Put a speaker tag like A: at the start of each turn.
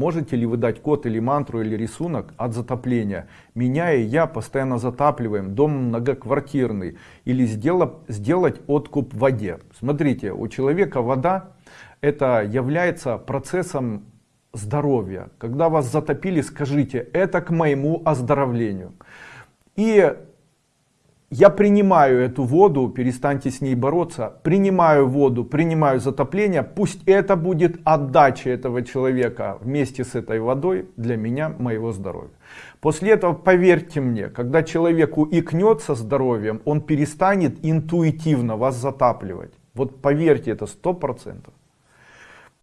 A: Можете ли вы дать код или мантру или рисунок от затопления? Меня и я постоянно затапливаем, дом многоквартирный. Или сделать, сделать откуп в воде. Смотрите, у человека вода это является процессом здоровья. Когда вас затопили, скажите, это к моему оздоровлению. И я принимаю эту воду, перестаньте с ней бороться, принимаю воду, принимаю затопление, пусть это будет отдача этого человека вместе с этой водой для меня, моего здоровья. После этого, поверьте мне, когда человеку икнет со здоровьем, он перестанет интуитивно вас затапливать. Вот поверьте, это сто процентов.